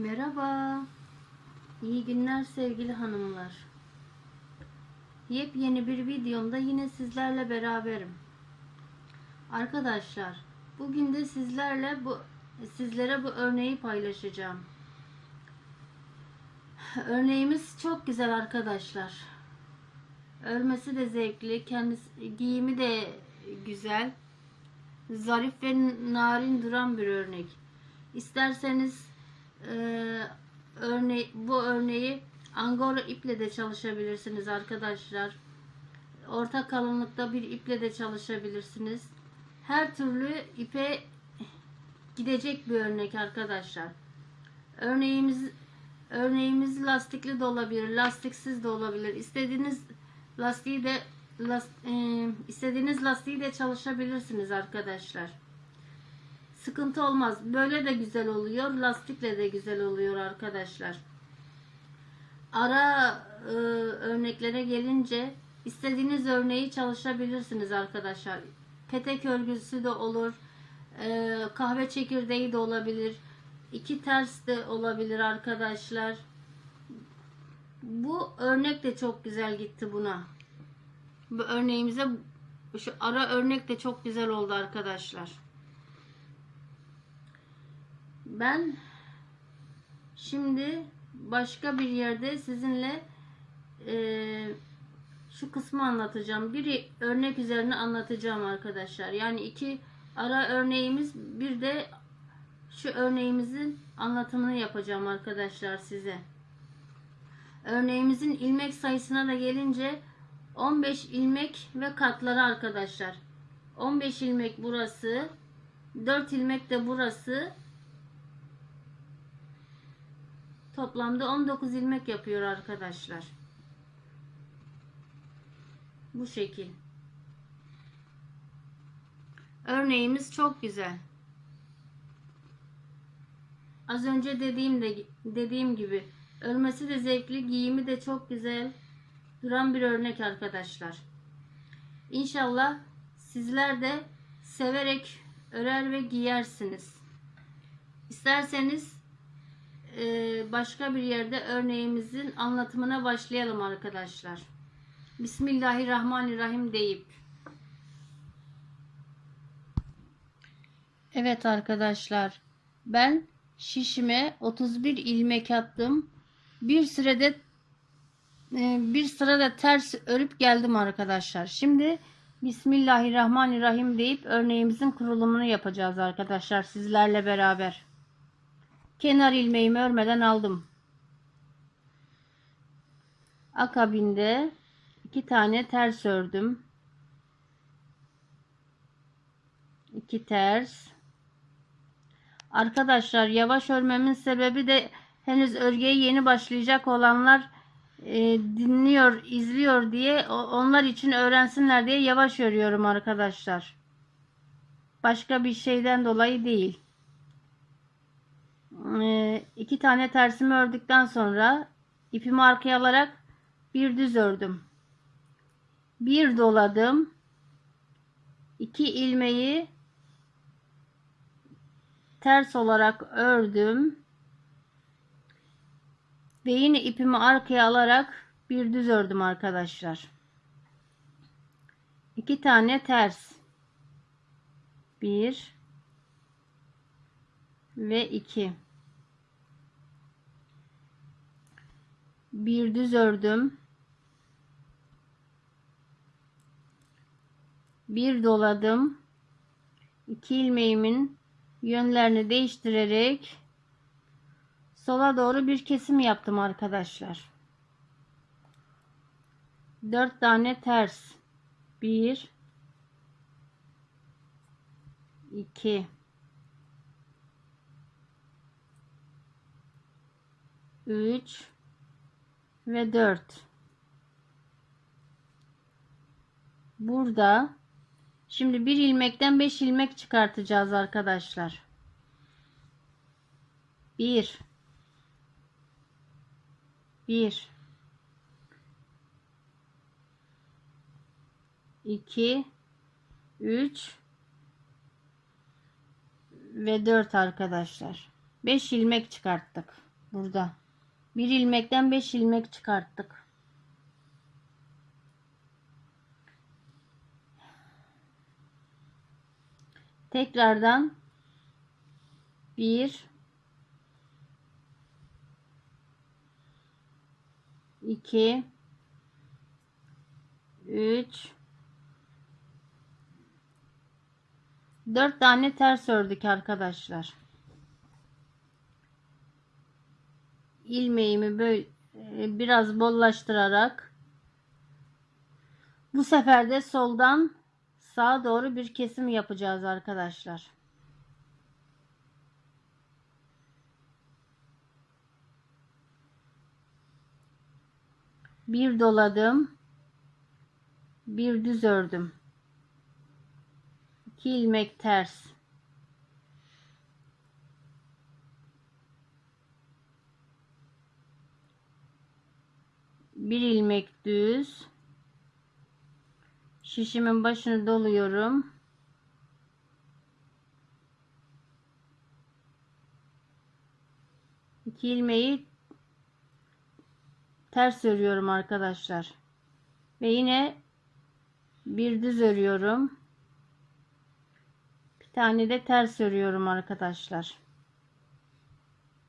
Merhaba. İyi günler sevgili hanımlar. Yepyeni bir videomda yine sizlerle beraberim. Arkadaşlar, bugün de sizlerle bu sizlere bu örneği paylaşacağım. Örneğimiz çok güzel arkadaşlar. Örmesi de zevkli, kendisi giyimi de güzel. Zarif ve narin duran bir örnek. İsterseniz e, bu örneği angora iple de çalışabilirsiniz arkadaşlar. Orta kalınlıkta bir iple de çalışabilirsiniz. Her türlü ipe gidecek bir örnek arkadaşlar. Örneğimiz örneğimiz lastikli de olabilir, lastiksiz de olabilir. İstediğiniz lastiği de last, e, istediğiniz lastiği de çalışabilirsiniz arkadaşlar. Sıkıntı olmaz. Böyle de güzel oluyor. Lastikle de güzel oluyor arkadaşlar. Ara e, örneklere gelince istediğiniz örneği çalışabilirsiniz arkadaşlar. Petek örgüsü de olur. E, kahve çekirdeği de olabilir. İki ters de olabilir arkadaşlar. Bu örnek de çok güzel gitti buna. Bu örneğimize şu ara örnek de çok güzel oldu arkadaşlar. Ben şimdi başka bir yerde sizinle e, şu kısmı anlatacağım. Bir örnek üzerine anlatacağım arkadaşlar. Yani iki ara örneğimiz bir de şu örneğimizin anlatımını yapacağım arkadaşlar size. Örneğimizin ilmek sayısına da gelince 15 ilmek ve katları arkadaşlar. 15 ilmek burası. 4 ilmek de burası. Toplamda 19 ilmek yapıyor arkadaşlar. Bu şekil. Örneğimiz çok güzel. Az önce dediğim de dediğim gibi örmesi de zevkli, giyimi de çok güzel duran bir örnek arkadaşlar. İnşallah sizler de severek örer ve giyersiniz. İsterseniz başka bir yerde örneğimizin anlatımına başlayalım arkadaşlar. Bismillahirrahmanirrahim deyip. Evet arkadaşlar. Ben şişime 31 ilmek attım. Bir sürede e, bir sırada ters örüp geldim arkadaşlar. Şimdi Bismillahirrahmanirrahim deyip örneğimizin kurulumunu yapacağız arkadaşlar sizlerle beraber. Kenar ilmeğimi örmeden aldım. Akabinde iki tane ters ördüm. İki ters. Arkadaşlar yavaş örmemin sebebi de henüz örgüye yeni başlayacak olanlar e, dinliyor, izliyor diye onlar için öğrensinler diye yavaş örüyorum arkadaşlar. Başka bir şeyden dolayı değil. E, iki tane tersimi ördükten sonra ipimi arkaya alarak bir düz ördüm. Bir doladım. iki ilmeği ters olarak ördüm. Ve yine ipimi arkaya alarak bir düz ördüm arkadaşlar. İki tane ters. Bir ve iki. Bir düz ördüm. Bir doladım. İki ilmeğimin yönlerini değiştirerek sola doğru bir kesim yaptım arkadaşlar. 4 tane ters. 1 2 3 ve 4 burada şimdi bir ilmekten 5 ilmek çıkartacağız arkadaşlar. 1 1 2 3 ve 4 arkadaşlar. 5 ilmek çıkarttık Burada. Bir ilmekten 5 ilmek çıkarttık. Tekrardan 1 2 3 4 tane ters ördük arkadaşlar. İlmeğimi böyle e, biraz bollaştırarak bu sefer de soldan sağa doğru bir kesim yapacağız arkadaşlar. Bir doladım. Bir düz ördüm. 2 ilmek ters. Bir ilmek düz. Şişimin başını doluyorum. İki ilmeği ters örüyorum arkadaşlar. Ve yine bir düz örüyorum. Bir tane de ters örüyorum arkadaşlar.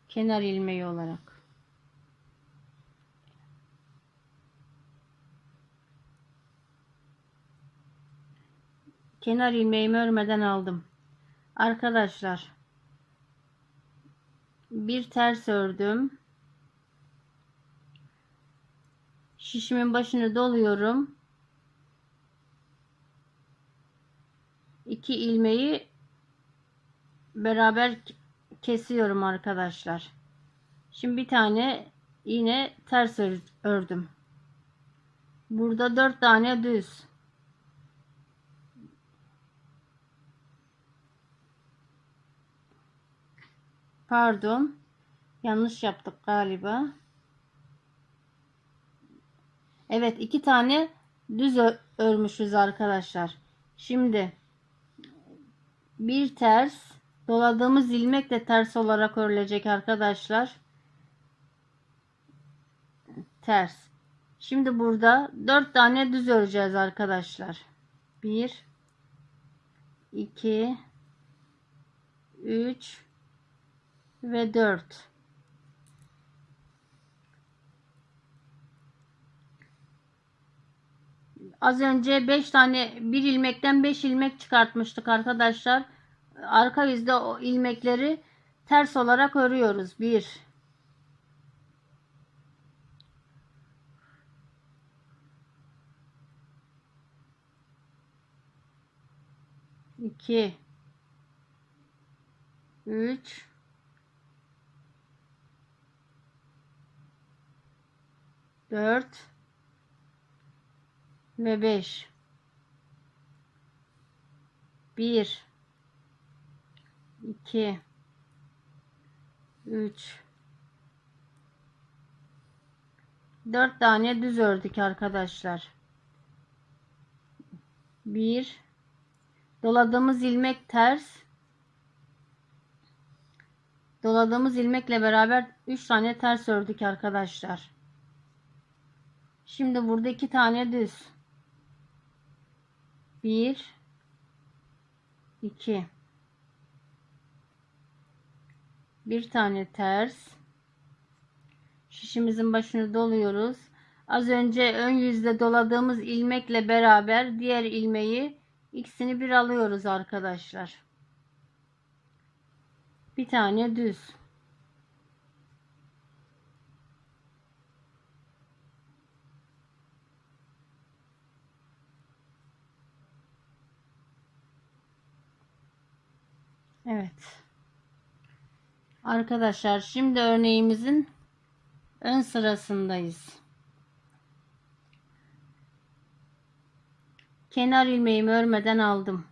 Kenar ilmeği olarak kenar ilmeğimi örmeden aldım. Arkadaşlar bir ters ördüm. Şişimin başını doluyorum. İki ilmeği beraber kesiyorum arkadaşlar. Şimdi bir tane yine ters ördüm. Burada dört tane düz. Pardon. Yanlış yaptık galiba. Evet iki tane düz örmüşüz arkadaşlar. Şimdi bir ters doladığımız ilmek de ters olarak örülecek arkadaşlar. Ters. Şimdi burada dört tane düz öreceğiz arkadaşlar. Bir, iki, üç ve 4. Az önce 5 tane bir ilmekten 5 ilmek çıkartmıştık arkadaşlar. Arka yüzde o ilmekleri ters olarak örüyoruz. 1 2 3 4 ve 5 1 2 3 4 tane düz ördük arkadaşlar. 1 doladığımız ilmek ters. Doladığımız ilmekle beraber 3 tane ters ördük arkadaşlar Şimdi burada iki tane düz. Bir, iki. Bir tane ters. Şişimizin başını doluyoruz. Az önce ön yüzde doladığımız ilmekle beraber diğer ilmeği ikisini bir alıyoruz arkadaşlar. Bir tane düz. Evet. Arkadaşlar şimdi örneğimizin ön sırasındayız. Kenar ilmeğimi örmeden aldım.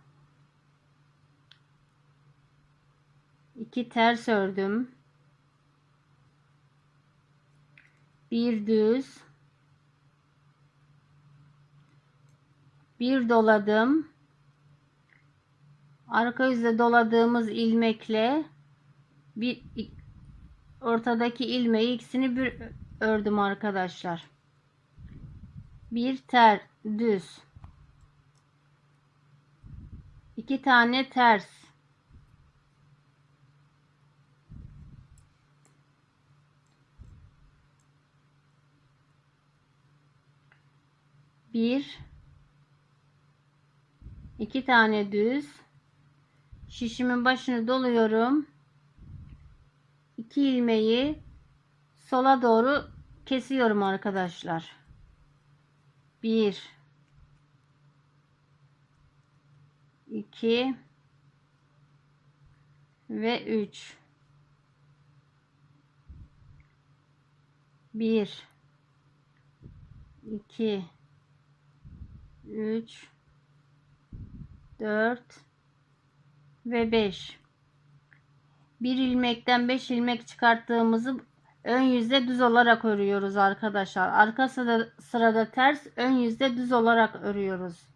İki ters ördüm. Bir düz. Bir doladım arka yüzde doladığımız ilmekle bir ortadaki ilmeği ikisini bir ördüm arkadaşlar. Bir ter düz. iki tane ters. Bir iki tane düz şişimin başını doluyorum. İki ilmeği sola doğru kesiyorum arkadaşlar. Bir, iki ve üç. Bir, iki, üç, dört ve beş. Bir ilmekten beş ilmek çıkarttığımızı ön yüzde düz olarak örüyoruz arkadaşlar. Arka sırada, sırada ters, ön yüzde düz olarak örüyoruz.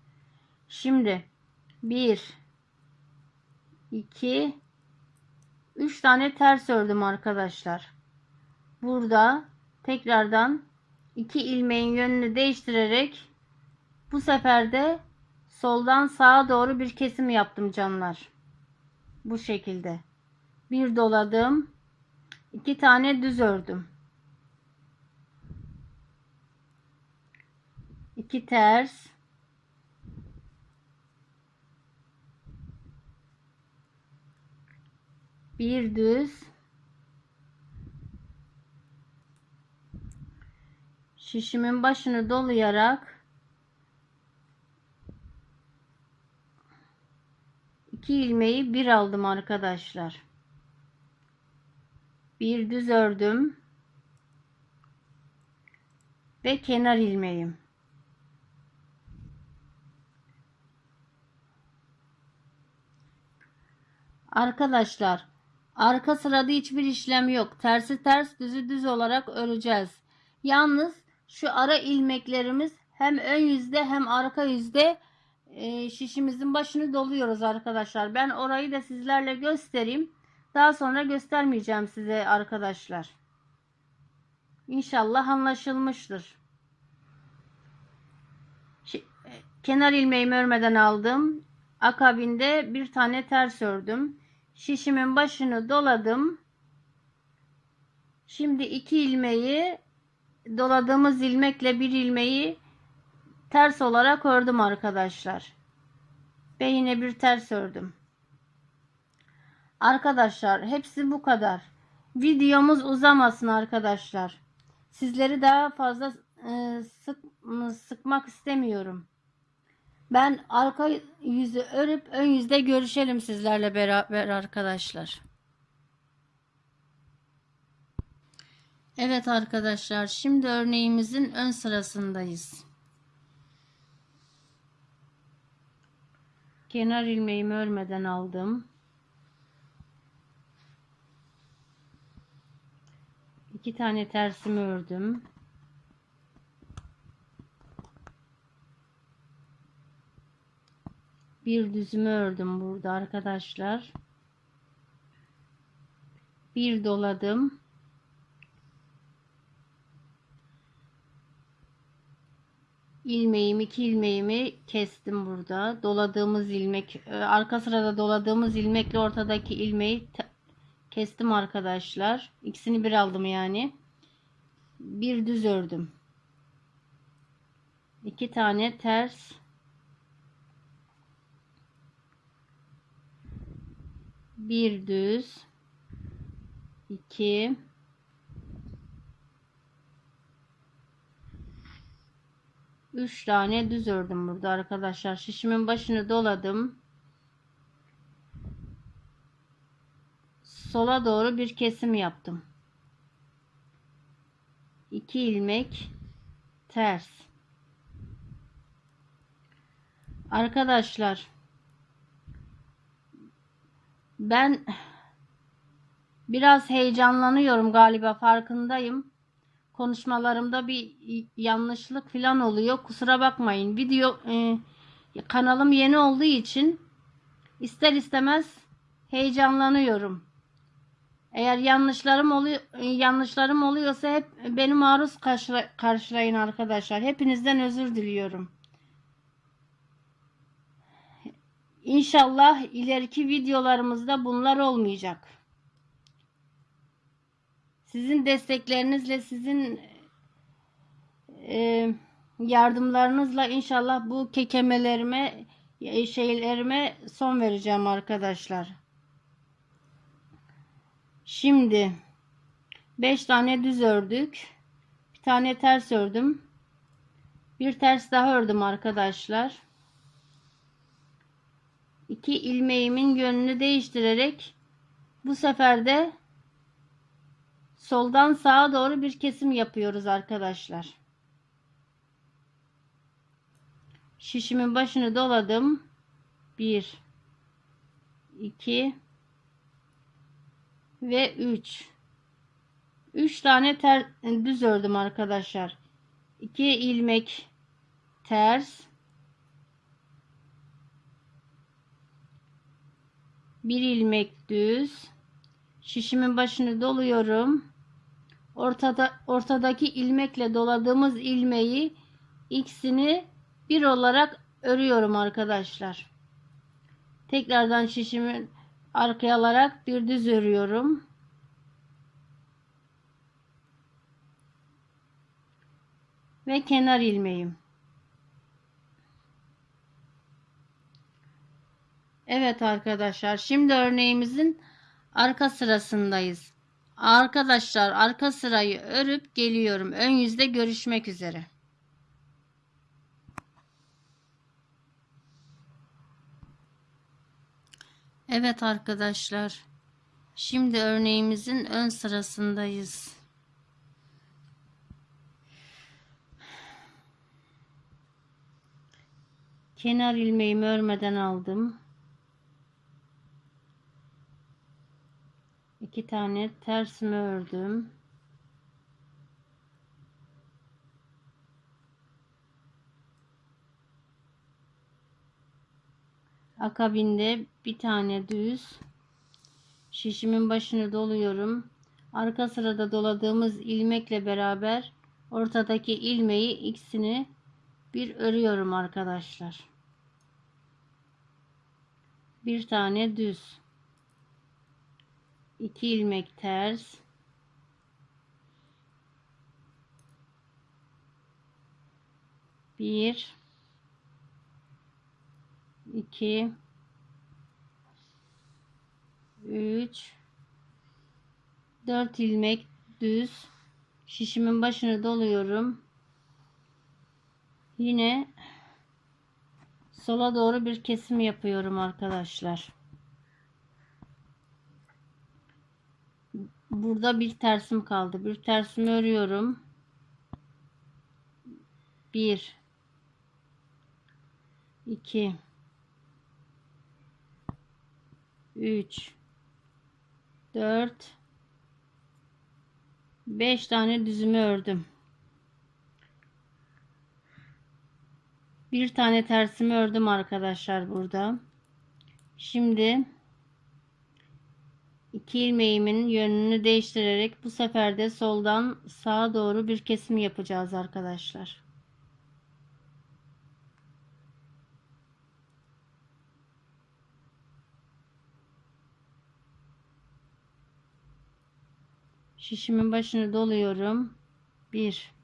Şimdi 1 2 3 tane ters ördüm arkadaşlar. Burada tekrardan iki ilmeğin yönünü değiştirerek bu sefer de soldan sağa doğru bir kesim yaptım canlar. Bu şekilde. Bir doladım iki tane düz ördüm. iki ters bir düz şişimin başını dolayarak iki ilmeği bir aldım arkadaşlar. Bir düz ördüm. Ve kenar ilmeğim. Arkadaşlar arka sırada hiçbir işlem yok. Tersi ters düzü düz olarak öreceğiz. Yalnız şu ara ilmeklerimiz hem ön yüzde hem arka yüzde e, şişimizin başını doluyoruz arkadaşlar ben orayı da sizlerle göstereyim daha sonra göstermeyeceğim size arkadaşlar. İnşallah anlaşılmıştır. Kenar ilmeğimi örmeden aldım. Akabinde bir tane ters ördüm. Şişimin başını doladım. Şimdi iki ilmeği doladığımız ilmekle bir ilmeği ters olarak ördüm arkadaşlar. Ve yine bir ters ördüm. Arkadaşlar hepsi bu kadar. Videomuz uzamasın arkadaşlar. Sizleri daha fazla e, sık, sıkmak istemiyorum. Ben arka yüzü örüp ön yüzde görüşelim sizlerle beraber arkadaşlar. Evet arkadaşlar şimdi örneğimizin ön sırasındayız. Kenar ilmeğimi örmeden aldım. iki tane tersimi ördüm. Bir düzümü ördüm burada arkadaşlar. Bir doladım. İlmeğimi iki ilmeğimi kestim burada doladığımız ilmek e, arka sırada doladığımız ilmekle ortadaki ilmeği kestim arkadaşlar. İkisini bir aldım yani. Bir düz ördüm. İki tane ters. Bir düz. iki Üç tane düz ördüm burada arkadaşlar. Şişimin başını doladım. sola doğru bir kesim yaptım. 2 ilmek ters. Arkadaşlar ben biraz heyecanlanıyorum galiba farkındayım. Konuşmalarımda bir yanlışlık falan oluyor. Kusura bakmayın. Video e, kanalım yeni olduğu için ister istemez heyecanlanıyorum. Eğer yanlışlarım oluyor yanlışlarım oluyorsa hep beni maruz karşıla- karşılayın arkadaşlar. Hepinizden özür diliyorum. İnşallah ileriki videolarımızda bunlar olmayacak. Sizin desteklerinizle, sizin e, yardımlarınızla inşallah bu kekemelerime, e, şeylerime son vereceğim arkadaşlar. Şimdi 5 tane düz ördük. Bir tane ters ördüm. Bir ters daha ördüm arkadaşlar. İki ilmeğimin yönünü değiştirerek bu sefer de soldan sağa doğru bir kesim yapıyoruz arkadaşlar. Şişimin başını doladım. 1 2 ve 3 3 tane ter, düz ördüm arkadaşlar. 2 ilmek ters bir ilmek düz şişimin başını doluyorum ortada ortadaki ilmekle doladığımız ilmeği ikisini bir olarak örüyorum arkadaşlar. Tekrardan şişimi arkaya alarak bir düz örüyorum. Ve kenar ilmeğim. Evet arkadaşlar şimdi örneğimizin arka sırasındayız. Arkadaşlar arka sırayı örüp geliyorum. Ön yüzde görüşmek üzere. Evet arkadaşlar. Şimdi örneğimizin ön sırasındayız. Kenar ilmeğimi örmeden aldım. İki tane tersimi ördüm. Akabinde bir tane düz şişimin başını doluyorum. Arka sırada doladığımız ilmekle beraber ortadaki ilmeği ikisini bir örüyorum arkadaşlar. Bir tane düz 2 ilmek ters. Bir. İki. Üç. Dört ilmek düz. Şişimin başını doluyorum. Yine sola doğru bir kesim yapıyorum arkadaşlar burada bir tersim kaldı. Bir tersimi örüyorum. 1 2 3 4 5 tane düzümü ördüm. Bir tane tersimi ördüm arkadaşlar burada. Şimdi iki ilmeğimin yönünü değiştirerek bu sefer de soldan sağa doğru bir kesim yapacağız arkadaşlar. Şişimin başını doluyorum. 1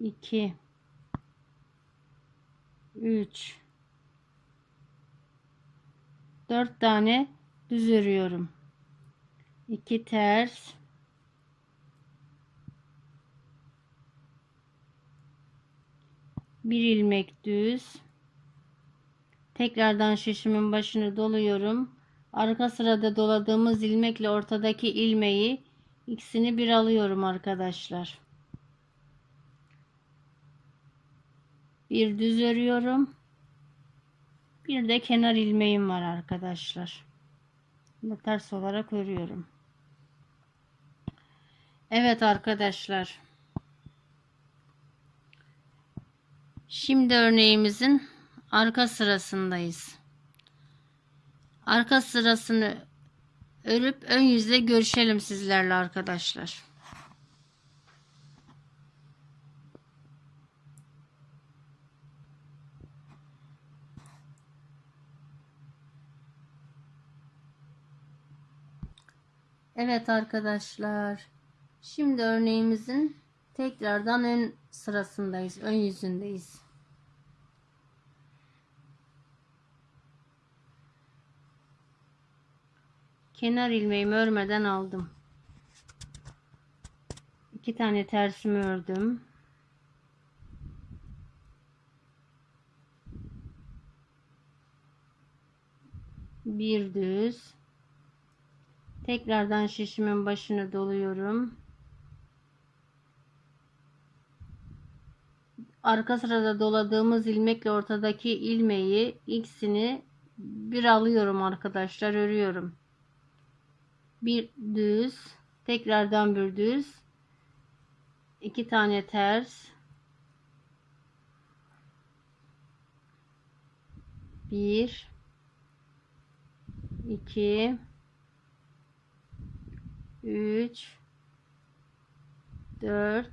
2 3 4 tane düz örüyorum. 2 ters. Bir ilmek düz. Tekrardan şişimin başını doluyorum. Arka sırada doladığımız ilmekle ortadaki ilmeği ikisini bir alıyorum arkadaşlar. Bir düz örüyorum bir de kenar ilmeğim var arkadaşlar. Bunu ters olarak örüyorum. Evet arkadaşlar. Şimdi örneğimizin arka sırasındayız. arka sırasını örüp ön yüzle görüşelim sizlerle arkadaşlar. Evet arkadaşlar. Şimdi örneğimizin tekrardan ön sırasındayız. Ön yüzündeyiz. Kenar ilmeğimi örmeden aldım. İki tane tersimi ördüm. Bir düz. Tekrardan şişimin başını doluyorum. Arka sırada doladığımız ilmekle ortadaki ilmeği ikisini bir alıyorum arkadaşlar örüyorum. Bir düz, tekrardan bir düz, iki tane ters, bir, iki, 3 4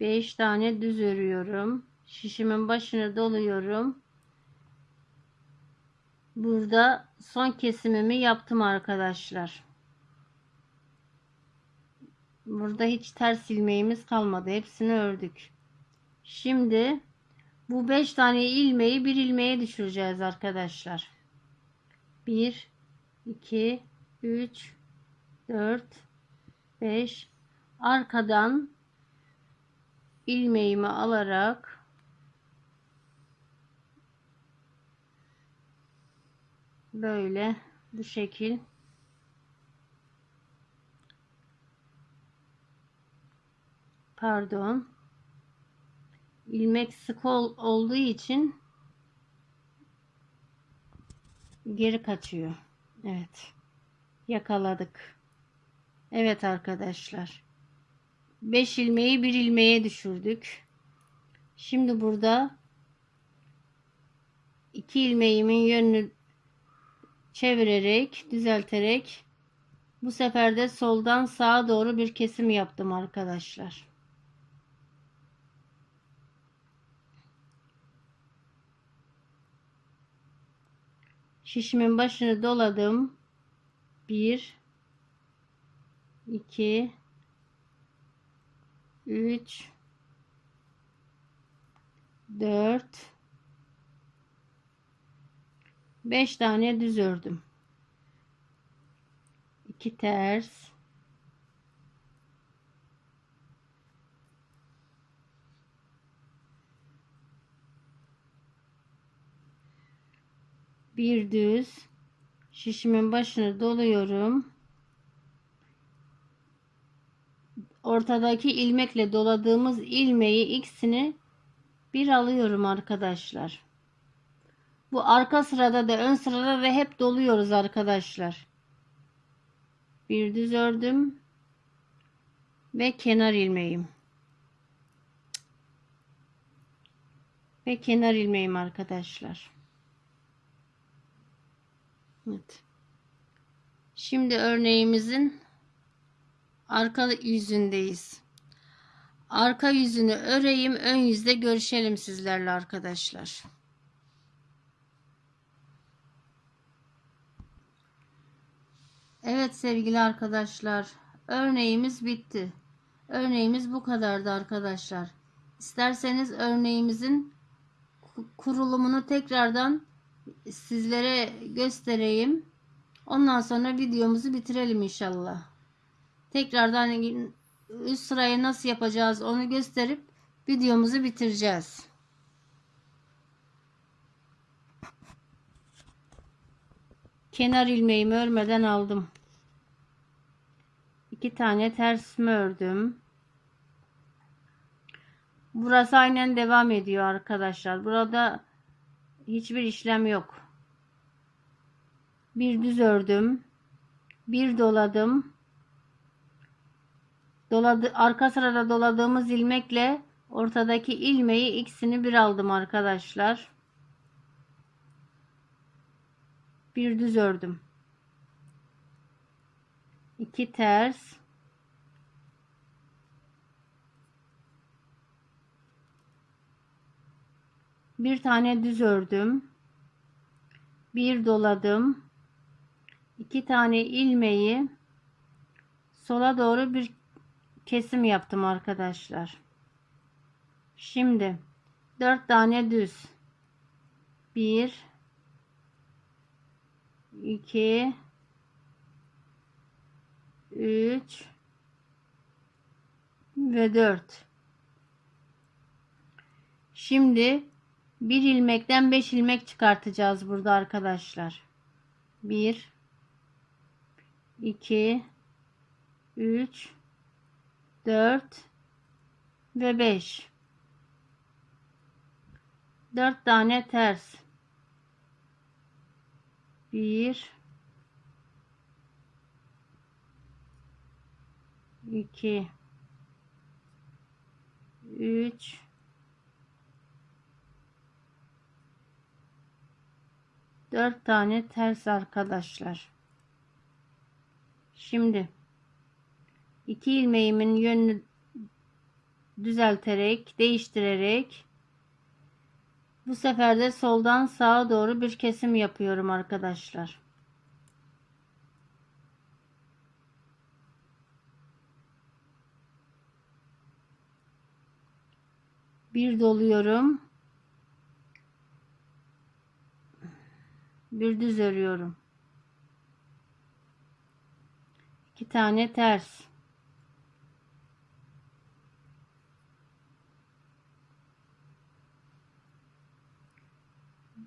5 tane düz örüyorum. Şişimin başını doluyorum. Burada son kesimimi yaptım arkadaşlar. Burada hiç ters ilmeğimiz kalmadı. Hepsini ördük. Şimdi bu 5 tane ilmeği bir ilmeğe düşüreceğiz arkadaşlar. 1 2 3 4 5 arkadan ilmeğimi alarak böyle bu şekil. Pardon. İlmek sık ol, olduğu için geri kaçıyor. Evet yakaladık. Evet arkadaşlar. 5 ilmeği bir ilmeğe düşürdük. Şimdi burada 2 ilmeğimin yönünü çevirerek, düzelterek bu sefer de soldan sağa doğru bir kesim yaptım arkadaşlar. Şişimin başını doladım. 1 2 3 4 5 tane düz ördüm. 2 ters bir düz şişimin başını doluyorum. Ortadaki ilmekle doladığımız ilmeği ikisini bir alıyorum arkadaşlar. Bu arka sırada da ön sırada da hep doluyoruz arkadaşlar. Bir düz ördüm ve kenar ilmeğim. Ve kenar ilmeğim arkadaşlar. Evet. Şimdi örneğimizin arka yüzündeyiz. Arka yüzünü öreyim, ön yüzde görüşelim sizlerle arkadaşlar. Evet sevgili arkadaşlar, örneğimiz bitti. Örneğimiz bu kadardı arkadaşlar. İsterseniz örneğimizin kurulumunu tekrardan sizlere göstereyim. Ondan sonra videomuzu bitirelim inşallah. Tekrardan üst sırayı nasıl yapacağız onu gösterip videomuzu bitireceğiz. Kenar ilmeğimi örmeden aldım. İki tane tersimi ördüm. Burası aynen devam ediyor arkadaşlar. Burada hiçbir işlem yok. Bir düz ördüm. Bir doladım. Doladı, arka sırada doladığımız ilmekle ortadaki ilmeği ikisini bir aldım arkadaşlar. Bir düz ördüm. 2 ters. Bir tane düz ördüm. Bir doladım. iki tane ilmeği sola doğru bir kesim yaptım arkadaşlar. Şimdi 4 tane düz. 1 2 3 ve 4 Şimdi bir ilmekten 5 ilmek çıkartacağız burada arkadaşlar. 1 2 3 4 ve 5 4 tane ters 1 2 3 4 tane ters arkadaşlar. Şimdi iki ilmeğimin yönünü düzelterek, değiştirerek bu sefer de soldan sağa doğru bir kesim yapıyorum arkadaşlar. Bir doluyorum. Bir düz örüyorum. İki tane ters.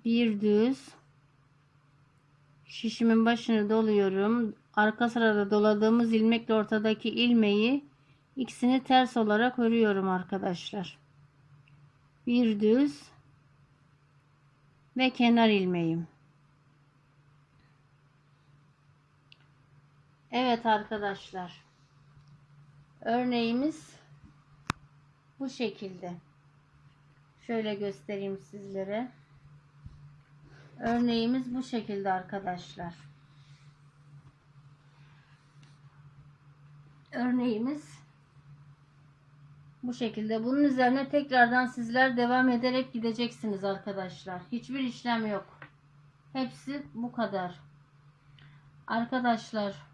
Bir düz. Şişimin başını doluyorum. Arka sırada doladığımız ilmekle ortadaki ilmeği ikisini ters olarak örüyorum arkadaşlar. Bir düz ve kenar ilmeğim. Evet arkadaşlar. Örneğimiz bu şekilde. Şöyle göstereyim sizlere. Örneğimiz bu şekilde arkadaşlar. Örneğimiz bu şekilde. Bunun üzerine tekrardan sizler devam ederek gideceksiniz arkadaşlar. Hiçbir işlem yok. Hepsi bu kadar. Arkadaşlar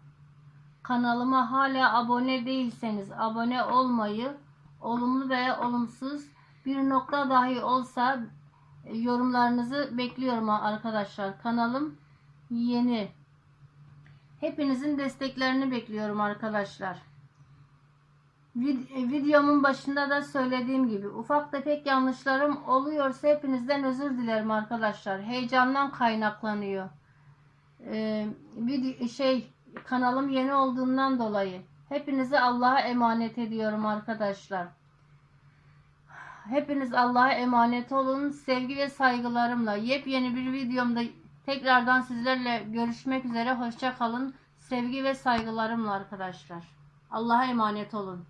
kanalıma hala abone değilseniz abone olmayı, olumlu veya olumsuz bir nokta dahi olsa e, yorumlarınızı bekliyorum arkadaşlar. Kanalım yeni. Hepinizin desteklerini bekliyorum arkadaşlar. E, videomun başında da söylediğim gibi ufak tefek yanlışlarım oluyorsa hepinizden özür dilerim arkadaşlar. Heyecandan kaynaklanıyor. Ee, şey kanalım yeni olduğundan dolayı hepinizi Allah'a emanet ediyorum arkadaşlar. Hepiniz Allah'a emanet olun. Sevgi ve saygılarımla yepyeni bir videomda tekrardan sizlerle görüşmek üzere. Hoşça kalın. Sevgi ve saygılarımla arkadaşlar. Allah'a emanet olun.